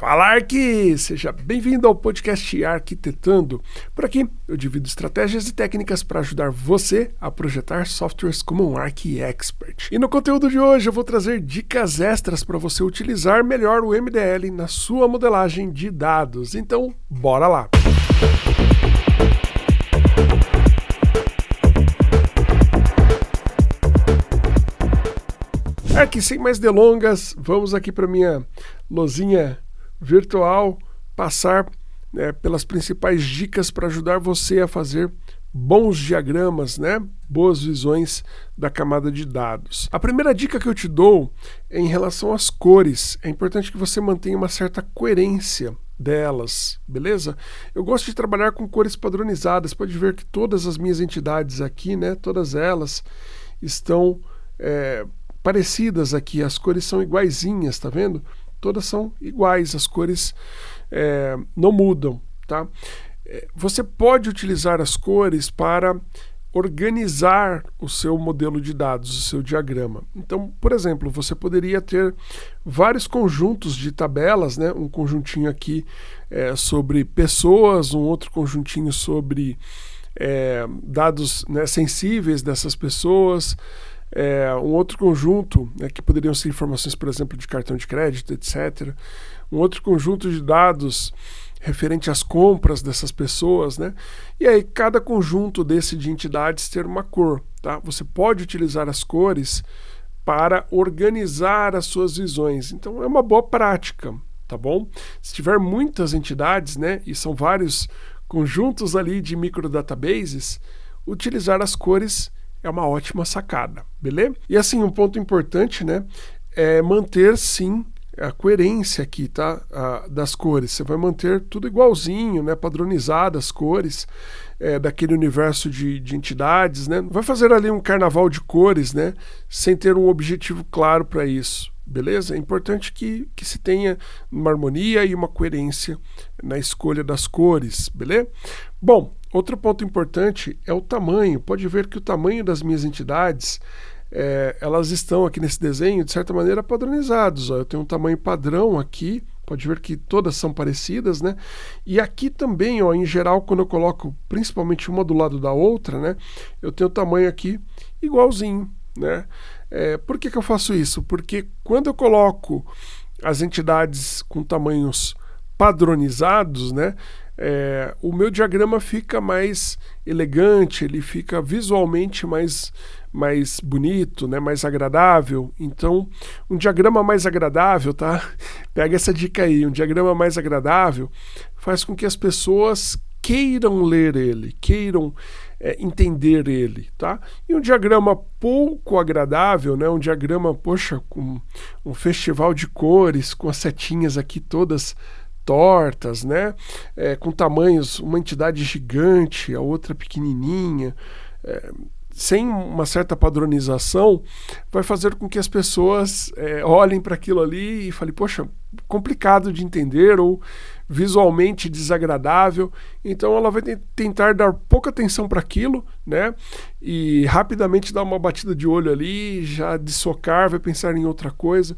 Fala Arqui! Seja bem-vindo ao podcast Arquitetando. Por aqui eu divido estratégias e técnicas para ajudar você a projetar softwares como um Arqui Expert. E no conteúdo de hoje eu vou trazer dicas extras para você utilizar melhor o MDL na sua modelagem de dados. Então, bora lá! Aqui sem mais delongas, vamos aqui para minha lozinha virtual passar né, pelas principais dicas para ajudar você a fazer bons diagramas, né? boas visões da camada de dados. A primeira dica que eu te dou é em relação às cores. É importante que você mantenha uma certa coerência delas, beleza? Eu gosto de trabalhar com cores padronizadas. Pode ver que todas as minhas entidades aqui, né, todas elas estão é, parecidas aqui. As cores são iguaizinhas, tá vendo? Todas são iguais, as cores é, não mudam. Tá? É, você pode utilizar as cores para organizar o seu modelo de dados, o seu diagrama. Então, por exemplo, você poderia ter vários conjuntos de tabelas, né? um conjuntinho aqui é, sobre pessoas, um outro conjuntinho sobre é, dados né, sensíveis dessas pessoas, é, um outro conjunto, né, que poderiam ser informações, por exemplo, de cartão de crédito, etc. Um outro conjunto de dados referente às compras dessas pessoas, né? E aí cada conjunto desse de entidades ter uma cor, tá? Você pode utilizar as cores para organizar as suas visões. Então é uma boa prática, tá bom? Se tiver muitas entidades, né, e são vários conjuntos ali de microdatabases, utilizar as cores é uma ótima sacada, beleza? E assim, um ponto importante, né, é manter sim a coerência aqui, tá? A, das cores. Você vai manter tudo igualzinho, né? Padronizado as cores é, daquele universo de, de entidades, né? Vai fazer ali um carnaval de cores, né? Sem ter um objetivo claro para isso. Beleza? É importante que, que se tenha uma harmonia e uma coerência na escolha das cores, beleza? Bom, Outro ponto importante é o tamanho. Pode ver que o tamanho das minhas entidades, é, elas estão aqui nesse desenho, de certa maneira, padronizados. Ó. Eu tenho um tamanho padrão aqui, pode ver que todas são parecidas, né? E aqui também, ó, em geral, quando eu coloco principalmente uma do lado da outra, né? Eu tenho o tamanho aqui igualzinho, né? É, por que, que eu faço isso? Porque quando eu coloco as entidades com tamanhos padronizados, né? É, o meu diagrama fica mais elegante, ele fica visualmente mais, mais bonito, né, mais agradável. Então, um diagrama mais agradável, tá? Pega essa dica aí, um diagrama mais agradável faz com que as pessoas queiram ler ele, queiram é, entender ele, tá? E um diagrama pouco agradável, né? Um diagrama, poxa, com um festival de cores, com as setinhas aqui todas tortas, né? É, com tamanhos, uma entidade gigante, a outra pequenininha, é, sem uma certa padronização, vai fazer com que as pessoas é, olhem para aquilo ali e falem, poxa, complicado de entender ou visualmente desagradável. Então ela vai tentar dar pouca atenção para aquilo, né? E rapidamente dar uma batida de olho ali, já dissocar, vai pensar em outra coisa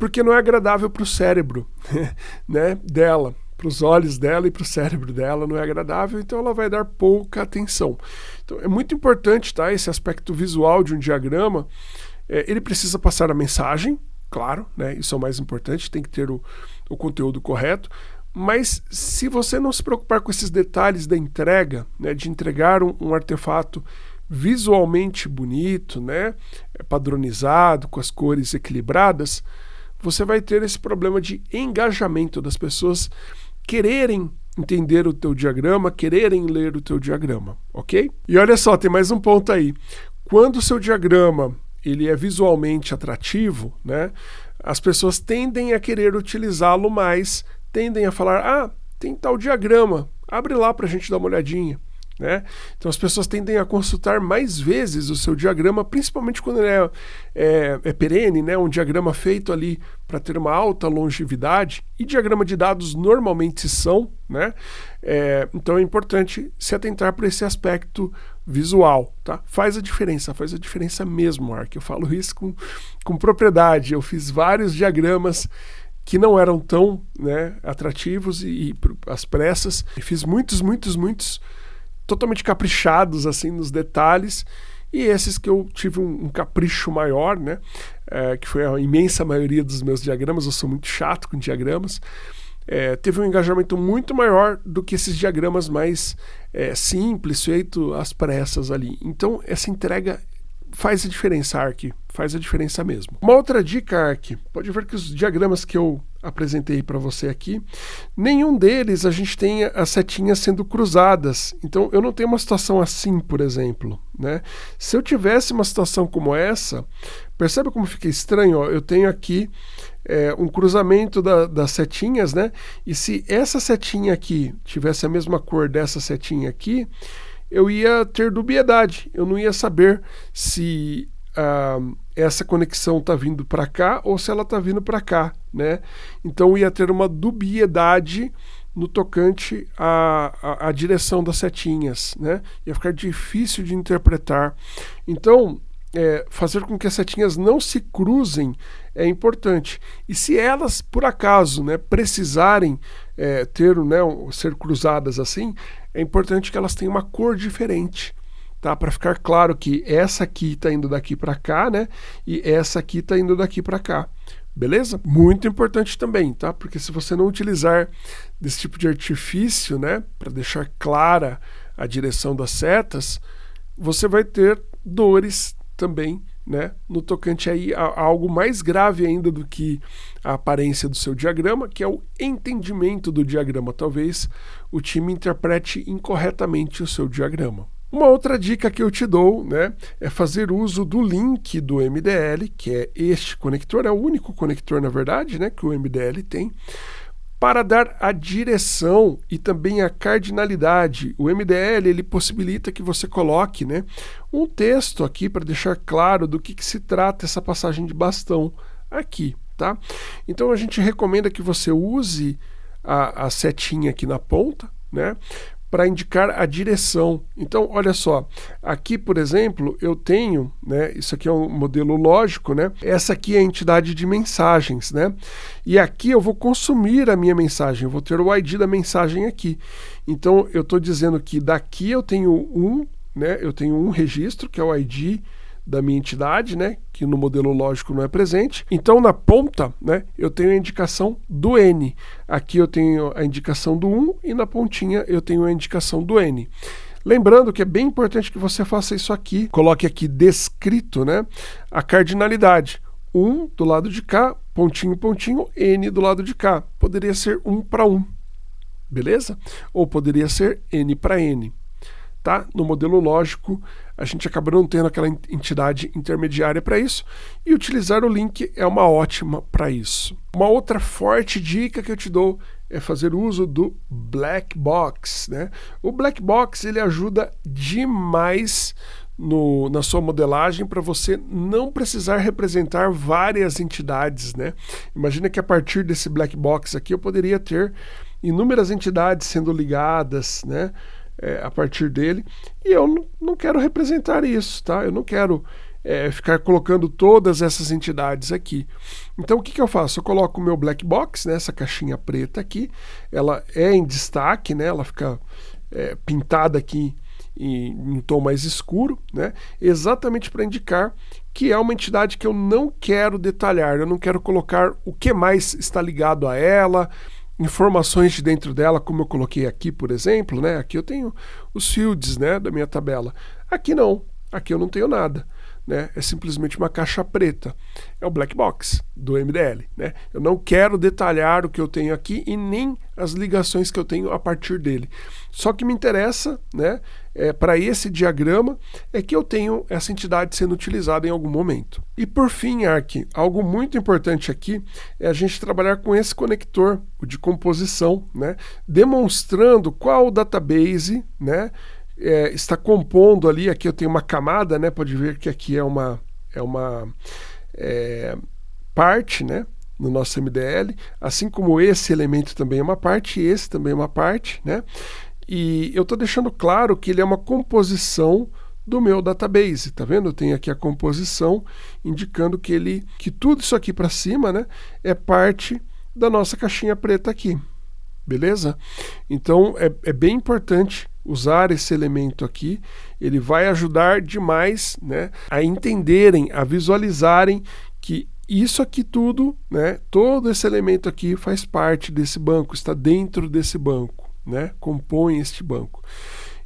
porque não é agradável para o cérebro né, dela, para os olhos dela e para o cérebro dela não é agradável, então ela vai dar pouca atenção. Então é muito importante tá, esse aspecto visual de um diagrama. É, ele precisa passar a mensagem, claro, né, isso é o mais importante, tem que ter o, o conteúdo correto, mas se você não se preocupar com esses detalhes da entrega, né, de entregar um, um artefato visualmente bonito, né, padronizado, com as cores equilibradas, você vai ter esse problema de engajamento das pessoas quererem entender o teu diagrama, quererem ler o teu diagrama, ok? E olha só, tem mais um ponto aí. Quando o seu diagrama ele é visualmente atrativo, né, as pessoas tendem a querer utilizá-lo mais, tendem a falar, ah, tem tal diagrama, abre lá para a gente dar uma olhadinha. Né? Então as pessoas tendem a consultar mais vezes o seu diagrama, principalmente quando ele é, é, é perene, né? um diagrama feito ali para ter uma alta longevidade, e diagrama de dados normalmente são, né? É, então é importante se atentar para esse aspecto visual. Tá? Faz a diferença, faz a diferença mesmo, Mark. Eu falo isso com, com propriedade. Eu fiz vários diagramas que não eram tão né, atrativos e, e as pressas. E fiz muitos, muitos, muitos totalmente caprichados assim nos detalhes. E esses que eu tive um, um capricho maior, né, é, que foi a imensa maioria dos meus diagramas, eu sou muito chato com diagramas, é, teve um engajamento muito maior do que esses diagramas mais é, simples, feito às pressas ali. Então, essa entrega faz a diferença, Ark, faz a diferença mesmo. Uma outra dica, Ark, pode ver que os diagramas que eu apresentei para você aqui, nenhum deles a gente tem as setinhas sendo cruzadas. Então eu não tenho uma situação assim, por exemplo. Né? Se eu tivesse uma situação como essa, percebe como fica estranho? Ó? Eu tenho aqui é, um cruzamento da, das setinhas, né? E se essa setinha aqui tivesse a mesma cor dessa setinha aqui, eu ia ter dubiedade. Eu não ia saber se uh, essa conexão está vindo para cá ou se ela está vindo para cá, né? Então ia ter uma dubiedade no tocante à, à, à, direção das setinhas, né? Ia ficar difícil de interpretar. Então, é, fazer com que as setinhas não se cruzem é importante. E se elas, por acaso, né, precisarem é, ter, né, ser cruzadas assim, é importante que elas tenham uma cor diferente tá? Para ficar claro que essa aqui está indo daqui para cá, né? E essa aqui está indo daqui para cá. Beleza? Muito importante também, tá? Porque se você não utilizar desse tipo de artifício, né, para deixar clara a direção das setas, você vai ter dores também, né, no tocante aí a, a algo mais grave ainda do que a aparência do seu diagrama, que é o entendimento do diagrama. Talvez o time interprete incorretamente o seu diagrama. Uma outra dica que eu te dou né, é fazer uso do link do MDL, que é este conector, é o único conector, na verdade, né, que o MDL tem, para dar a direção e também a cardinalidade. O MDL ele possibilita que você coloque né, um texto aqui para deixar claro do que, que se trata essa passagem de bastão aqui. Tá? Então a gente recomenda que você use a, a setinha aqui na ponta, né? Para indicar a direção. Então, olha só, aqui, por exemplo, eu tenho, né, isso aqui é um modelo lógico, né? Essa aqui é a entidade de mensagens, né? E aqui eu vou consumir a minha mensagem, eu vou ter o ID da mensagem aqui. Então, eu estou dizendo que daqui eu tenho um, né? Eu tenho um registro, que é o ID da minha entidade, né, que no modelo lógico não é presente. Então, na ponta, né, eu tenho a indicação do N. Aqui eu tenho a indicação do 1 e na pontinha eu tenho a indicação do N. Lembrando que é bem importante que você faça isso aqui. Coloque aqui descrito né, a cardinalidade. 1 do lado de cá, pontinho, pontinho, N do lado de cá. Poderia ser 1 para 1, beleza? Ou poderia ser N para N tá? No modelo lógico, a gente acaba não tendo aquela entidade intermediária para isso, e utilizar o link é uma ótima para isso. Uma outra forte dica que eu te dou é fazer uso do black box, né? O black box ele ajuda demais no, na sua modelagem para você não precisar representar várias entidades, né? Imagina que a partir desse black box aqui eu poderia ter inúmeras entidades sendo ligadas, né? É, a partir dele. E eu não, quero representar isso, tá? Eu não quero é, ficar colocando todas essas entidades aqui. Então o que, que eu faço? Eu coloco o meu black box, né, essa caixinha preta aqui, ela é em destaque, né, ela fica é, pintada aqui em um tom mais escuro, né, exatamente para indicar que é uma entidade que eu não quero detalhar, eu não quero colocar o que mais está ligado a ela, informações de dentro dela, como eu coloquei aqui, por exemplo, né? Aqui eu tenho os fields, né, da minha tabela. Aqui não, aqui eu não tenho nada. Né? É simplesmente uma caixa preta. É o black box do MDL. Né? Eu não quero detalhar o que eu tenho aqui e nem as ligações que eu tenho a partir dele. Só que me interessa, né, é, para esse diagrama, é que eu tenho essa entidade sendo utilizada em algum momento. E por fim, Ark, algo muito importante aqui é a gente trabalhar com esse conector, o de composição, né, demonstrando qual database, né, é, está compondo ali, aqui eu tenho uma camada, né? Pode ver que aqui é uma, é uma é, parte, né? No nosso MDL, assim como esse elemento também é uma parte, esse também é uma parte, né? E eu estou deixando claro que ele é uma composição do meu database, tá vendo? Eu tenho aqui a composição indicando que ele, que tudo isso aqui para cima, né, é parte da nossa caixinha preta aqui, beleza? Então é, é bem importante usar esse elemento aqui, ele vai ajudar demais né, a entenderem, a visualizarem que isso aqui tudo, né, todo esse elemento aqui faz parte desse banco, está dentro desse banco, né, compõe este banco.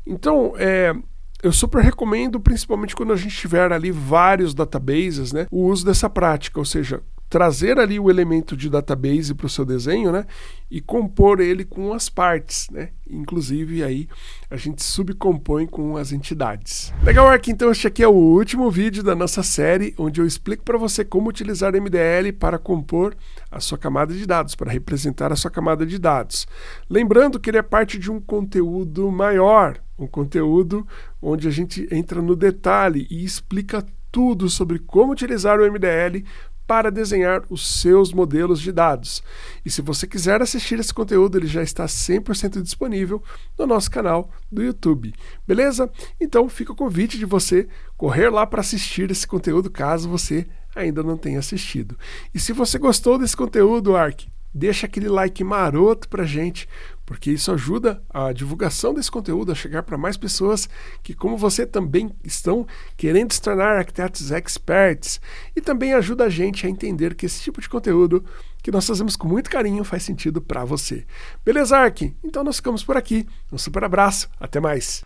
Então, é, eu super recomendo, principalmente quando a gente tiver ali vários databases, né, o uso dessa prática, ou seja, trazer ali o elemento de database para o seu desenho, né? E compor ele com as partes, né? Inclusive aí a gente subcompõe com as entidades. Legal, Ark, então este aqui é o último vídeo da nossa série onde eu explico para você como utilizar MDL para compor a sua camada de dados, para representar a sua camada de dados. Lembrando que ele é parte de um conteúdo maior, um conteúdo onde a gente entra no detalhe e explica tudo sobre como utilizar o MDL para desenhar os seus modelos de dados. E se você quiser assistir esse conteúdo, ele já está 100% disponível no nosso canal do YouTube. Beleza? Então fica o convite de você correr lá para assistir esse conteúdo, caso você ainda não tenha assistido. E se você gostou desse conteúdo, Ark, deixa aquele like maroto pra gente, porque isso ajuda a divulgação desse conteúdo a chegar para mais pessoas que, como você, também estão querendo se tornar arquitetos experts e também ajuda a gente a entender que esse tipo de conteúdo que nós fazemos com muito carinho faz sentido para você. Beleza, Ark? Então nós ficamos por aqui. Um super abraço, até mais.